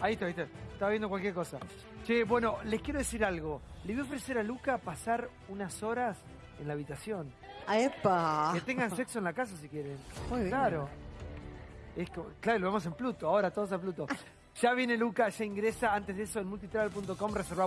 Ahí está, ahí está. Estaba viendo cualquier cosa. Che, bueno, les quiero decir algo. Le voy a ofrecer a Luca pasar unas horas en la habitación. ¡Epa! Que tengan sexo en la casa si quieren. Muy bien. Claro. Es claro, lo vemos en Pluto, ahora todos a Pluto. Ya viene Luca, ya ingresa. Antes de eso, en multitravel.com reserva